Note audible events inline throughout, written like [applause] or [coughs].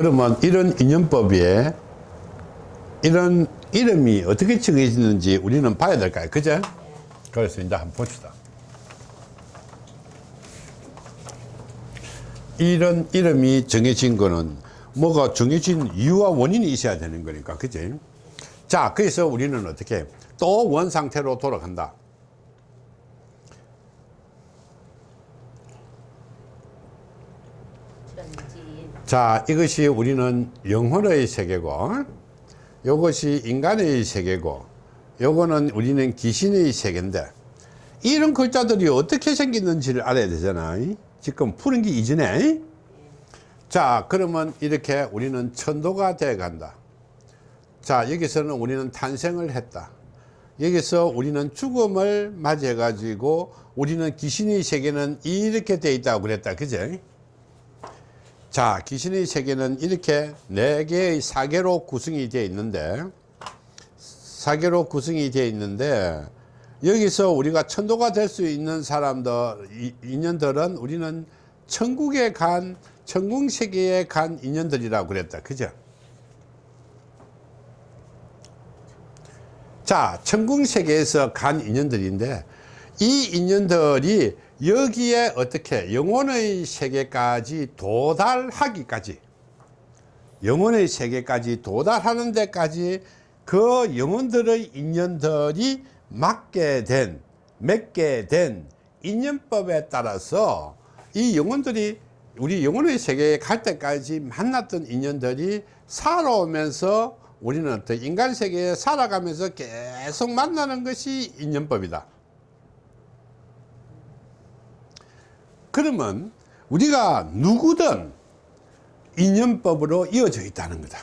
그러면 이런 인연법에 이런 이름이 어떻게 정해지는지 우리는 봐야 될까요? 그죠? 그래서 이제 한번 봅시다. 이런 이름이 정해진 거는 뭐가 정해진 이유와 원인이 있어야 되는 거니까. 그지? 자, 그래서 우리는 어떻게 또 원 상태로 돌아간다. 자, 이것이 우리는 영혼의 세계고, 이것이 인간의 세계고, 요거는 우리는 귀신의 세계인데, 이런 글자들이 어떻게 생겼는지를 알아야 되잖아. 지금 푸는 게 이전에. 자, 그러면 이렇게 우리는 천도가 돼 간다. 자, 여기서는 우리는 탄생을 했다. 여기서 우리는 죽음을 맞이해 가지고 우리는 귀신의 세계는 이렇게 돼 있다고 그랬다. 그죠? 자, 귀신의 세계는 이렇게 네 개의 사계로 구성이 되어 있는데, 사계로 구성이 되어 있는데, 여기서 우리가 천도가 될 수 있는 사람들, 이- 인연들은 우리는 천국에 간, 천국 세계에 간 인연들이라고 그랬다. 그죠? 자, 천국 세계에서 간 인연들인데, 이 인연들이 여기에 어떻게 영혼의 세계까지 도달하기까지 영혼의 세계까지 도달하는 데까지 그 영혼들의 인연들이 맞게 된 맺게 된 인연법에 따라서 이 영혼들이 우리 영혼의 세계에 갈 때까지 만났던 인연들이 살아오면서 우리는 어떤 인간 세계에 살아가면서 계속 만나는 것이 인연법이다. 그러면 우리가 누구든 인연법으로 이어져 있다는 거다.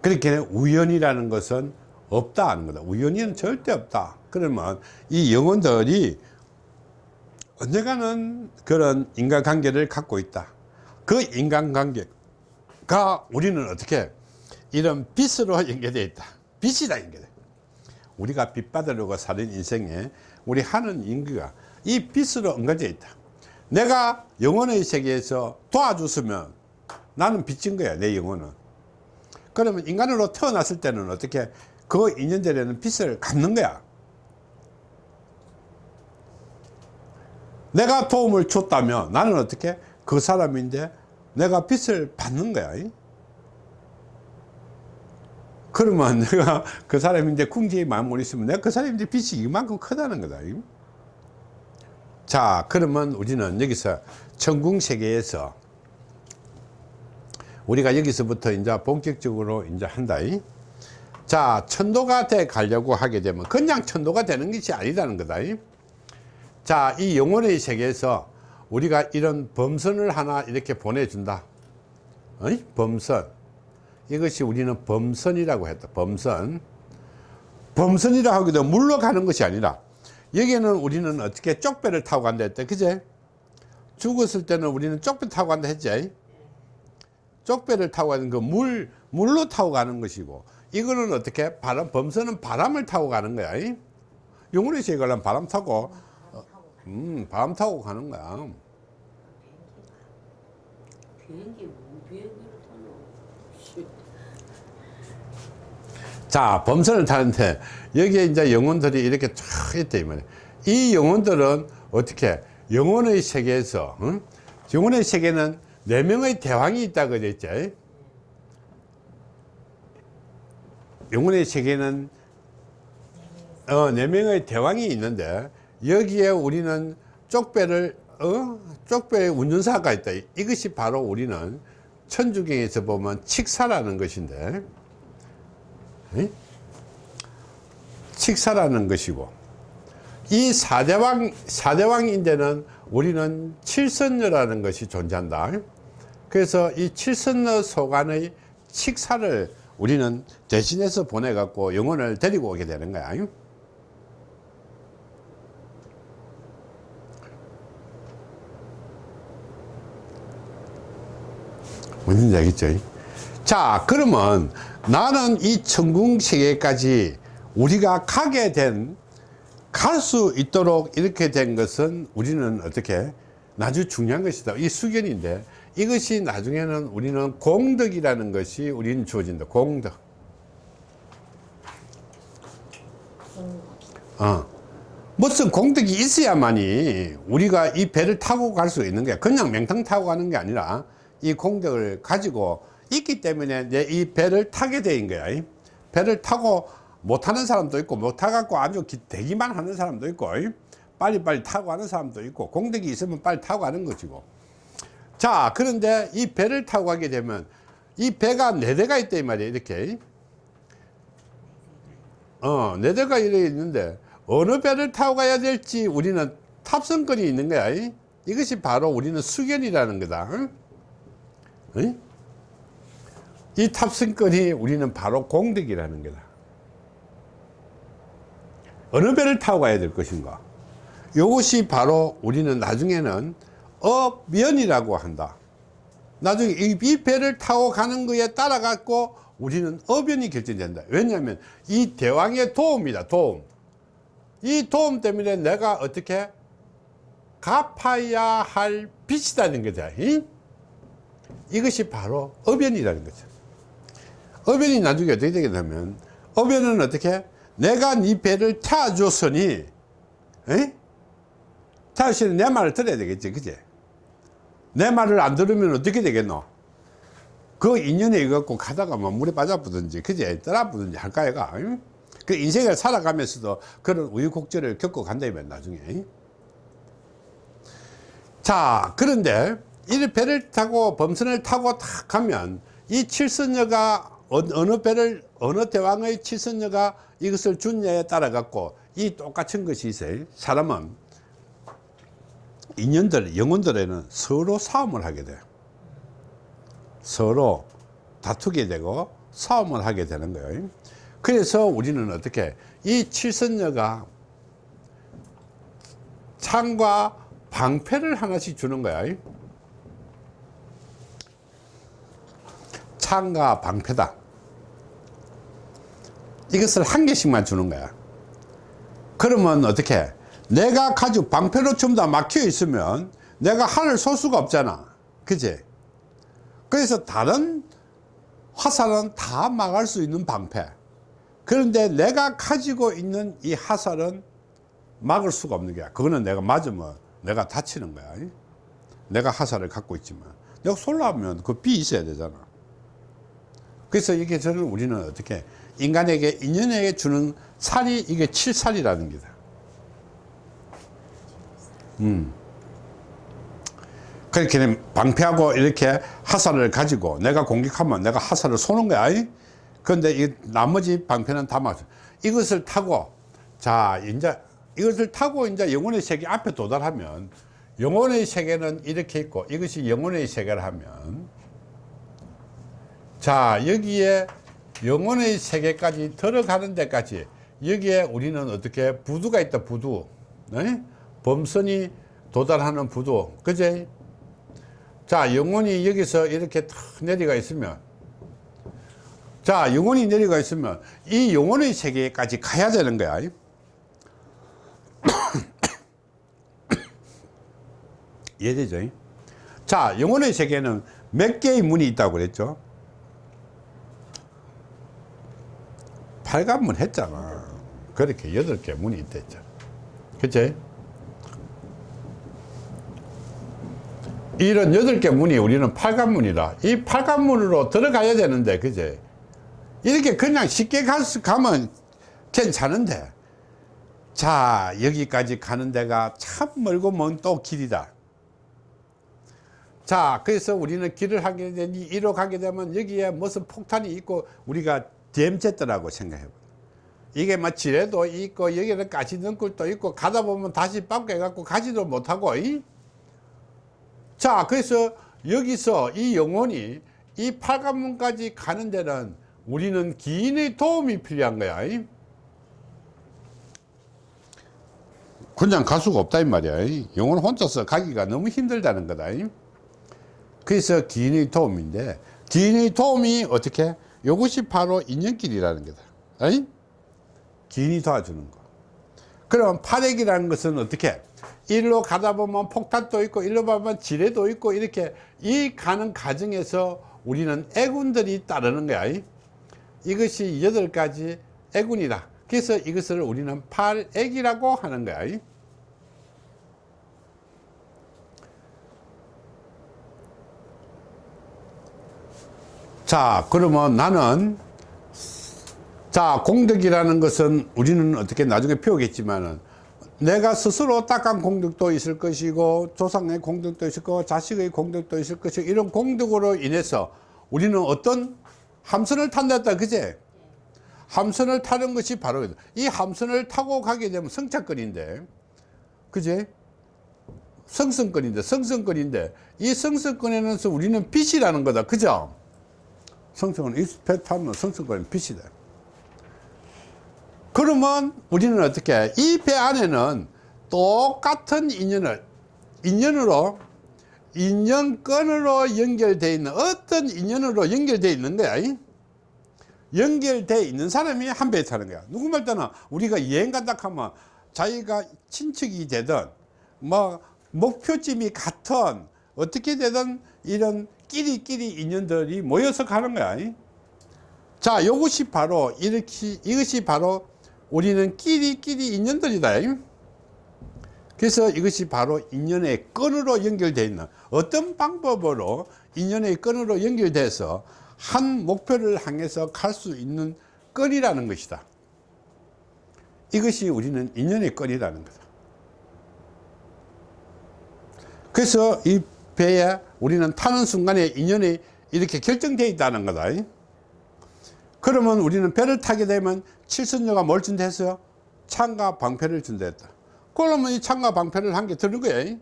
그렇게 우연이라는 것은 없다 하는 거다. 우연이는 절대 없다. 그러면 이 영혼들이 언젠가는 그런 인간관계를 갖고 있다. 그 인간관계가 우리는 어떻게 이런 빛으로 연결되어 있다. 빛이다 연결돼. 우리가 빛 받으려고 사는 인생에 우리 하는 인기가 이 빛으로 엉겨져 있다. 내가 영혼의 세계에서 도와줬으면 나는 빛인 거야, 내 영혼은. 그러면 인간으로 태어났을 때는 어떻게 그 인연들에는 빛을 갚는 거야. 내가 도움을 줬다면 나는 어떻게 그 사람인데 내가 빛을 받는 거야. 그러면 [laughs] 내가 그 사람인데 궁지에 마음을 있으면 내가 그 사람인데 빛이 이만큼 크다는 거다. 자, 그러면 우리는 여기서 천궁 세계에서 우리가 여기서부터 이제 본격적으로 이제 한다. 자, 천도가 돼 가려고 하게 되면 그냥 천도가 되는 것이 아니다는 거다. 자, 이 영혼의 세계에서 우리가 이런 범선을 하나 이렇게 보내준다. 범선. 이것이 우리는 범선이라고 했다. 범선. 범선이라 하기도 물러 가는 것이 아니라 여기는 우리는 어떻게 쪽배를 타고 간다 했대. 그제? 죽었을 때는 우리는 쪽배 타고 간다 했지. 쪽배를 타고 가는 그 물, 물로 타고 가는 것이고 이거는 어떻게 바람, 범선은 바람을 타고 가는 거야. 이? 영혼의 세계 가려면 바람 타고, 어, 음, 바람 타고 가는 거야. 비행기 뭐 비행기를 씨. 자, 범선을 타는데 여기에 이제 영혼들이 이렇게 쫙 있다 이 말이야. 이 영혼들은 어떻게 영혼의 세계에서 응? 영혼의 세계는 네 명의 대왕이 있다 그랬죠. 영혼의 세계는 어, 네 명의 대왕이 있는데 여기에 우리는 쪽배를 어? 쪽배의 운전사가 있다. 이것이 바로 우리는 천주경에서 보면 칙사라는 것인데 에? 칙사라는 것이고 이 사대왕 사대왕인데는 우리는 칠선녀라는 것이 존재한다. 그래서 이 칠선녀 소관의 칙사를 우리는 대신해서 보내 갖고 영혼을 데리고 오게 되는 거야. 무슨 얘기죠? 자, 그러면 나는 이 천궁 세계까지 우리가 가게 된, 갈 수 있도록 이렇게 된 것은 우리는 어떻게, 아주 중요한 것이다. 이 수견인데, 이것이 나중에는 우리는 공덕이라는 것이 우리는 주어진다 공덕 어. 무슨 공덕이 있어야만이 우리가 이 배를 타고 갈 수 있는 거야 그냥 맹탕 타고 가는 게 아니라 이 공덕을 가지고 있기 때문에 내이 배를 타게 된 거야 이. 배를 타고 못 타는 사람도 있고 못 타갖고 아주 기- 대기만 하는 사람도 있고 이. 빨리빨리 타고 가는 사람도 있고 공덕이 있으면 빨리 타고 가는 것이고 자 그런데 이 배를 타고 가게 되면 이 배가 네 대가 있다 이 말이야 이렇게 어, 네 대가 이렇게 있는데 어느 배를 타고 가야 될지 우리는 탑승권이 있는 거야. 이? 이것이 바로 우리는 수견이라는 거다. 응? 응? 이 탑승권이 우리는 바로 공덕이라는 거다. 어느 배를 타고 가야 될 것인가? 이것이 바로 우리는 나중에는 업면이라고 한다. 나중에 이, 이 배를 타고 가는 거에 따라 갖고 우리는 어변이 결정된다. 왜냐하면 이 대왕의 도움이다. 도움. 이 도움 때문에 내가 어떻게 갚아야 할 빚이라는 거다. 이? 이것이 바로 어변이라는 거죠. 어변이 나중에 어떻게 되겠냐면 어변은 어떻게 내가 네 배를 타줬으니 에? 타주시는 내 말을 들어야 되겠지. 그지? 내 말을 안 들으면 어떻게 되겠노? 그 인연에 이갖고 가다가 뭐 물에 빠져보든지, 그제 떠나보든지 할까, 얘가. 응? 그 인생을 살아가면서도 그런 우유곡절을 겪어간다, 이면 나중에. 응? 자, 그런데 이 배를 타고 범선을 타고 탁 가면 이 칠선녀가 어- 어느 배를, 어느 대왕의 칠선녀가 이것을 준냐에 따라 갖고 이 똑같은 것이 있어요. 사람은 인연들, 영혼들에는 서로 싸움을 하게 돼요. 서로 다투게 되고 싸움을 하게 되는 거예요. 그래서 우리는 어떻게 이 칠선녀가 창과 방패를 하나씩 주는 거야. 창과 방패다. 이것을 한 개씩만 주는 거야. 그러면 어떻게? 내가 가지고 방패로 전부 다 막혀 있으면 내가 하늘 쏠 수가 없잖아. 그지? 그래서 다른 화살은 다 막을 수 있는 방패. 그런데 내가 가지고 있는 이 화살은 막을 수가 없는 거야. 그거는 내가 맞으면 내가 다치는 거야. 내가 화살을 갖고 있지만. 내가 쏠라면 그 비 있어야 되잖아. 그래서 이게 저는 우리는 어떻게 인간에게 인연에게 주는 살이 이게 칠살이라는 게다. 음. 그렇게 방패하고 이렇게 화살을 가지고 내가 공격하면 내가 화살을 쏘는 거야. 이? 그런데 이 나머지 방패는 다 막, 이것을 타고, 자, 이제 이것을 타고 이제 영혼의 세계 앞에 도달하면 영혼의 세계는 이렇게 있고 이것이 영혼의 세계를 하면 자, 여기에 영혼의 세계까지 들어가는 데까지 여기에 우리는 어떻게 부두가 있다, 부두. 네? 범선이 도달하는 부두. 그제? 자, 영혼이 여기서 이렇게 탁 내려가 있으면 자, 영혼이 내려가 있으면 이 영혼의 세계까지 가야 되는 거야. [coughs] 이해되죠? 자, 영혼의 세계는 몇 개의 문이 있다고 그랬죠? 팔관문 했잖아. 그렇게 여덟 개 문이 있다 했잖아. 그치? 이런 여덟 개 문이 우리는 팔관문이라 이 팔관문으로 들어가야 되는데 그제 이렇게 그냥 쉽게 갈 수, 가면 괜찮은데 자 여기까지 가는 데가 참 멀고 먼 또 길이다 자 그래서 우리는 길을 하게 되니 이로 가게 되면 여기에 무슨 폭탄이 있고 우리가 댐쨌더라고 생각해 봐 이게 뭐 지뢰도 있고 여기는 가시 등굴도 있고 가다 보면 다시 빠꾸해 갖고 가지도 못하고 이? 자 그래서 여기서 이 영혼이 이 팔관문까지 가는 데는 우리는 기인의 도움이 필요한 거야 이? 그냥 갈 수가 없다 이 말이야 이. 영혼 혼자서 가기가 너무 힘들다는 거다 이. 그래서 기인의 도움인데 기인의 도움이 어떻게 이것이 바로 인연길이라는 거다. 이? 기인이 도와주는 거. 그럼 팔액이라는 것은 어떻게? 일로 가다 보면 폭탄도 있고 일로 보면 지뢰도 있고 이렇게 이 가는 과정에서 우리는 애군들이 따르는 거야. 이것이 여덟 가지 애군이다. 그래서 이것을 우리는 팔액이라고 하는 거야 자 그러면 나는 자 공덕이라는 것은 우리는 어떻게 나중에 배우겠지만은 내가 스스로 딱한 공덕도 있을 것이고 조상의 공덕도 있을 거고 자식의 공덕도 있을 것이고 이런 공덕으로 인해서 우리는 어떤 함선을 탄다 그제? 함선을 타는 것이 바로 이 함선을 타고 가게 되면 성착권인데 그제? 성성권인데 성성권인데 이 성성권에는 우리는 빛이라는 거다 그죠 성성은 타면 성성권은 빛이다. 그러면 우리는 어떻게 이 배 안에는 똑같은 인연을 인연으로 인연권으로 연결되어 있는 어떤 인연으로 연결되어 있는 거야 연결되어 있는 사람이 한 배에 타는 거야. 누구 말 때는 우리가 여행 간다 하면 자기가 친척이 되든 뭐 목표점이 같은 어떻게 되든 이런 끼리끼리 인연들이 모여서 가는 거야. 자 이것이 바로 이렇게 이것이 바로 우리는 끼리끼리 인연들이다. 그래서 이것이 바로 인연의 끈으로 연결되어 있는 어떤 방법으로 인연의 끈으로 연결돼서 한 목표를 향해서 갈 수 있는 끈이라는 것이다. 이것이 우리는 인연의 끈이라는 거다. 그래서 이 배에 우리는 타는 순간에 인연이 이렇게 결정되어 있다는 거다. 그러면 우리는 배를 타게 되면 칠선녀가 뭘 준다 했어요? 창과 방패를 준다 했다. 그러면 이 창과 방패를 한 개 드는 거야.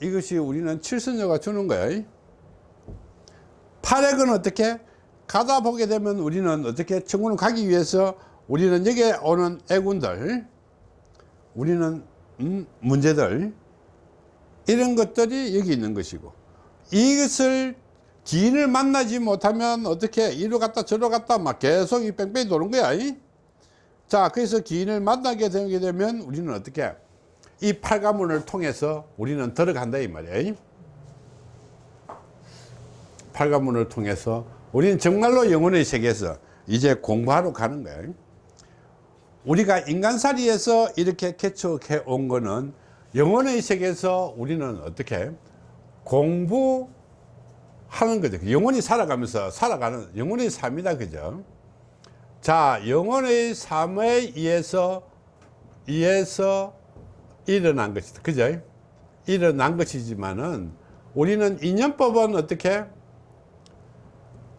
이것이 우리는 칠선녀가 주는 거야. 팔액은 어떻게? 가다 보게 되면 우리는 어떻게 천국을 가기 위해서 우리는 여기에 오는 애군들 우리는 음, 문제들 이런 것들이 여기 있는 것이고 이것을 기인을 만나지 못하면 어떻게 이리 갔다 저리 갔다 막 계속 이 뺑뺑이 도는 거야 이? 자 그래서 기인을 만나게 되게 되면 우리는 어떻게 이 팔가문을 통해서 우리는 들어간다 이 말이야 이? 팔가문을 통해서 우리는 정말로 영혼의 세계에서 이제 공부하러 가는 거야 우리가 인간살이에서 이렇게 개척해 온 거는 영혼의 세계에서 우리는 어떻게 공부하는 거죠? 영혼이 살아가면서 살아가는 영혼의 삶이다 그죠? 자 영혼의 삶에 의해서 의해서 일어난 것이다 그죠? 일어난 것이지만은 우리는 인연법은 어떻게?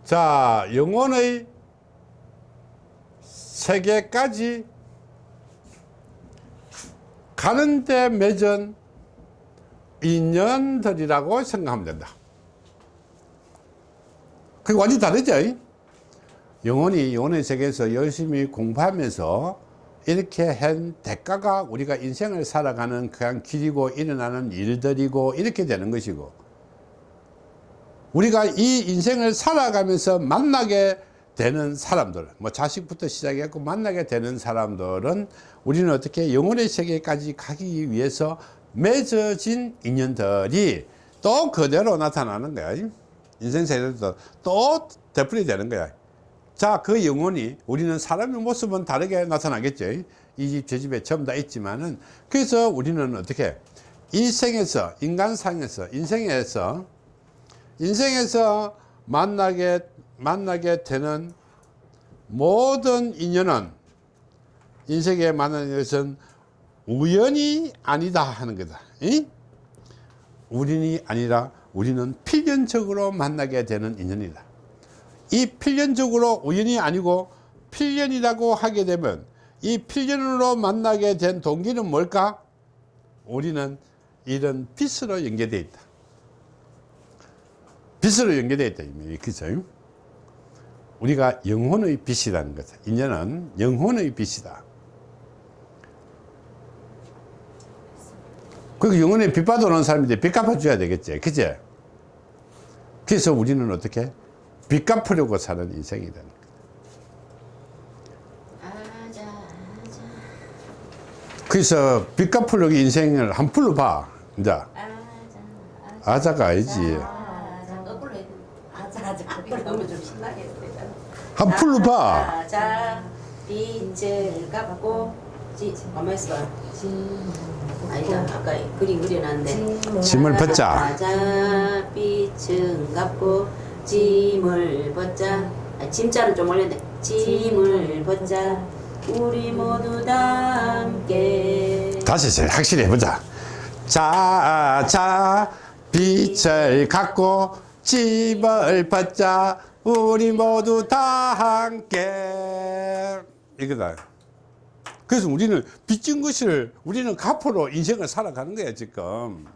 자 영혼의 세계까지 가는데 맺은 인연들이라고 생각하면 된다. 그게 완전히 다르죠? 영혼이 영혼의 세계에서 열심히 공부하면서 이렇게 한 대가가 우리가 인생을 살아가는 그냥 길이고 일어나는 일들이고 이렇게 되는 것이고 우리가 이 인생을 살아가면서 만나게 되는 사람들 뭐 자식부터 시작했고 만나게 되는 사람들은 우리는 어떻게 영혼의 세계까지 가기 위해서 맺어진 인연들이 또 그대로 나타나는 거야. 인생 세계도 또 되풀이 되는 거야. 자그 영혼이 우리는 사람의 모습은 다르게 나타나겠죠. 이 집 저 집에 전부 다 있지만은 그래서 우리는 어떻게 이 생에서 인간상에서 인생에서 인생에서 만나게 만나게 되는 모든 인연은 인생에 만나는 것은 우연이 아니다 하는 거다. 이? 우연이 아니라 우리는 필연적으로 만나게 되는 인연이다. 이 필연적으로 우연이 아니고 필연이라고 하게 되면 이 필연으로 만나게 된 동기는 뭘까? 우리는 이런 빛으로 연계되어 있다. 빛으로 연계되어 있다 그죠 우리가 영혼의 빛이라는 것 인연은 영혼의 빛이다. 그 영혼의 빛 받아오는 사람인데 빛 갚아줘야 되겠지. 그제 그래서 우리는 어떻게? 빚 갚으려고 사는 인생이 되는 그래서 빚 갚으려고 인생을 한 풀로 봐. 이제. 아자 아자가 아니지. 아자 거꾸로 해야 돼 아자 아자 거꾸로 하면 좀 신나게 되잖아 한 풀로 봐. 아자 빛을 갚고 지 가만 있어 봐 아니다 아까 그림 그려놨는데. 짐을 벗자. 아자 빛은 갚고 짐을 벗자. 아, 짐자는 좀 올렸네. 짐을 벗자. 우리 모두 다 함께. 다시 확실히 해보자. 자, 자, 빛을 갖고 집을 받자. 우리 모두 다 함께. 이거다. 그래서 우리는 빚진 것을 우리는 갚으로 인생을 살아가는 거야, 지금.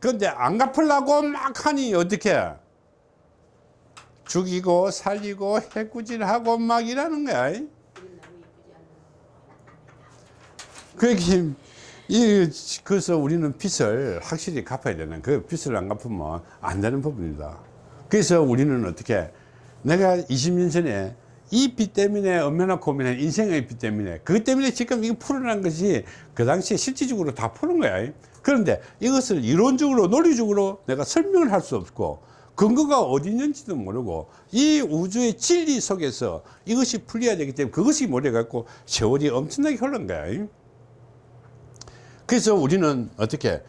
그런데 안 갚으려고 막 하니 어떻게? 죽이고 살리고 해꾸질하고 막 이러는 거야. 그렇게 이 그래서 우리는 빚을 확실히 갚아야 되는 그 빚을 안 갚으면 안 되는 부분이다. 그래서 우리는 어떻게 내가 20년 전에 이 빚 때문에 얼마나 고민한 인생의 빚 때문에 그것 때문에 지금 이거 풀어난 것이 그 당시에 실질적으로 다 푸는 거야. 그런데 이것을 이론적으로 논리적으로 내가 설명을 할 수 없고 근거가 어디 있는지도 모르고 이 우주의 진리 속에서 이것이 풀려야 되기 때문에 그것이 몰려갖고 세월이 엄청나게 흘른 거야. 그래서 우리는 어떻게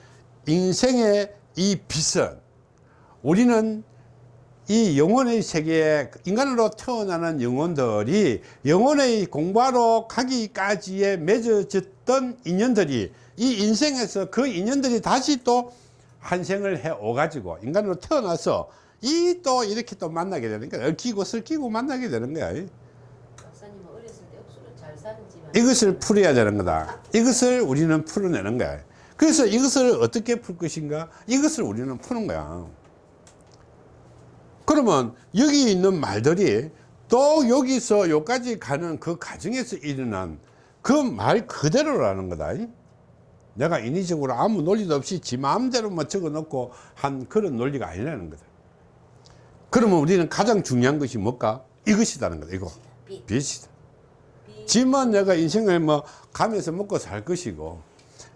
인생의 이 빚은 우리는 이 영혼의 세계에 인간으로 태어나는 영혼들이 영혼의 공부하러 가기까지에 맺어졌던 인연들이 이 인생에서 그 인연들이 다시 또 한생을 해 오 가지고 인간으로 태어나서 이 또 이렇게 또 만나게 되는 거야. 얽히고 설키고 만나게 되는 거야. 박사님은 어렸을 때 억수로 잘 사는 집안 이것을 풀어야 되는 거다. 이것을 우리는 풀어내는 거야. 그래서 이것을 어떻게 풀 것인가? 이것을 우리는 푸는 거야. 그러면 여기 있는 말들이 또 여기서 여기까지 가는 그 과정에서 일어난 그 말 그대로라는 거다. 내가 인위적으로 아무 논리도 없이 지 마음대로만 적어 놓고 한 그런 논리가 아니라는 거다. 그러면 우리는 가장 중요한 것이 뭘까? 이것이다는 거다. 이거. 빚. 빚이다. 지만 내가 인생을 뭐 가면서 먹고 살 것이고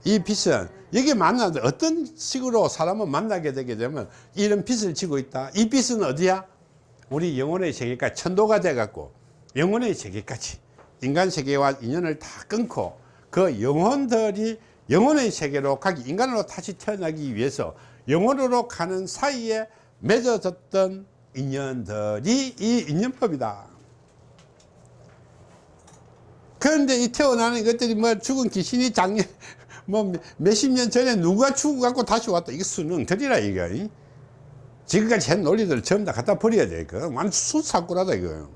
이 빚은 여기 만나는데 어떤 식으로 사람을 만나게 되게 되면 이런 빚을 지고 있다. 이 빚은 어디야? 우리 영혼의 세계까지 천도가 돼 갖고 영혼의 세계까지 인간 세계와 인연을 다 끊고 그 영혼들이 영혼의 세계로 가기 인간으로 다시 태어나기 위해서 영혼으로 가는 사이에 맺어졌던 인연들이 이 인연법이다 그런데 이 태어나는 것들이 뭐 죽은 귀신이 작년 [laughs] 뭐 몇십 년 전에 누가 죽어갖고 다시 왔다 이게 수능들이라 이거 이? 지금까지 한 논리들 전부 다 갖다 버려야 돼 이거 완전 수사꾸라다 이거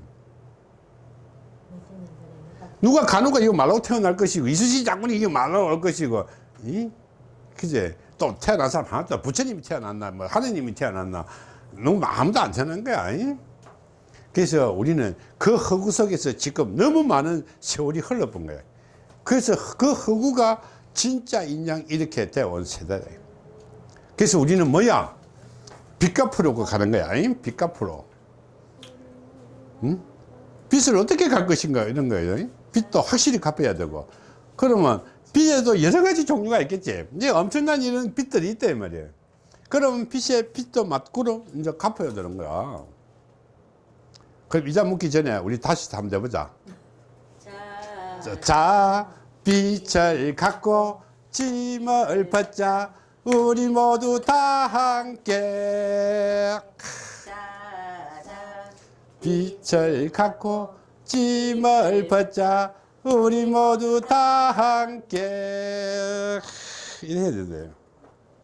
누가 간호가 이거 말로 태어날 것이고 이수지 장군이 이거 말로 올 것이고 이? 그제 또 태어난 사람 하나도 부처님이 태어났나 뭐 하느님이 태어났나 너무 아무도 안 태어난 거야 이? 그래서 우리는 그 허구 속에서 지금 너무 많은 세월이 흘러본 거예요. 그래서 그 허구가 진짜 인양 이렇게 되어온 세대다. 그래서 우리는 뭐야? 빚 갚으려고 가는 거야. 아니? 빚 갚으러. 응? 빚을 어떻게 갚을 것인가 이런 거예요. 빚도 확실히 갚아야 되고. 그러면 빚에도 여러 가지 종류가 있겠지. 이제 엄청난 이런 빚들이 있다 이 말이에요. 그러면 빚에 빚도 맞고로 이제 갚아야 되는 거야. 그럼 이자 묻기 전에 우리 다시 한번 해보자. 자, 자, 자, 빛을 갖고 짐을 벗자. 우리 모두 다 함께. 빛을 갖고 짐을 벗자. 우리 모두 다 함께. 이래 해야 돼요.